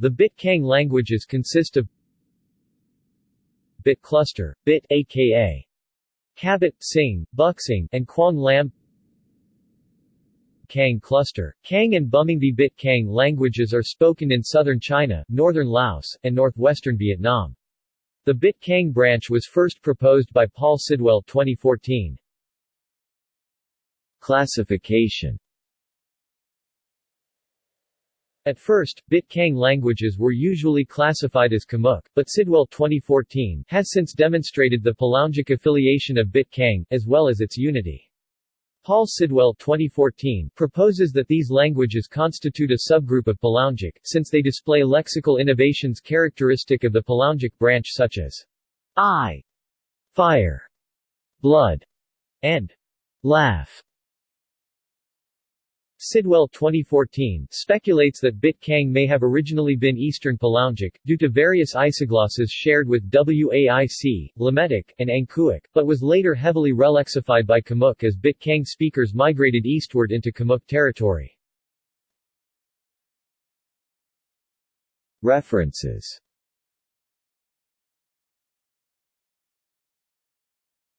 The Bit-Khang languages consist of Bit cluster, Bit aka Khabit, Sing, Buxing, and Quang Lam Khang cluster. Khang and Bumingdi Bit Khang languages are spoken in southern China, northern Laos, and northwestern Vietnam. The Bit Khang branch was first proposed by Paul Sidwell 2014. Classification At first, Bit-Khang languages were usually classified as Khmuic, but Sidwell 2014 has since demonstrated the Palaungic affiliation of Bit-Khang, as well as its unity. Paul Sidwell 2014 proposes that these languages constitute a subgroup of Palaungic, since they display lexical innovations characteristic of the Palaungic branch such as eye, fire, blood, and laugh. Sidwell 2014 speculates that Bit-Khang may have originally been Eastern Palaungic, due to various isoglosses shared with Waic, Lametic, and Angkuic, but was later heavily relexified by Khmuic as Bit-Khang speakers migrated eastward into Khmuic territory. References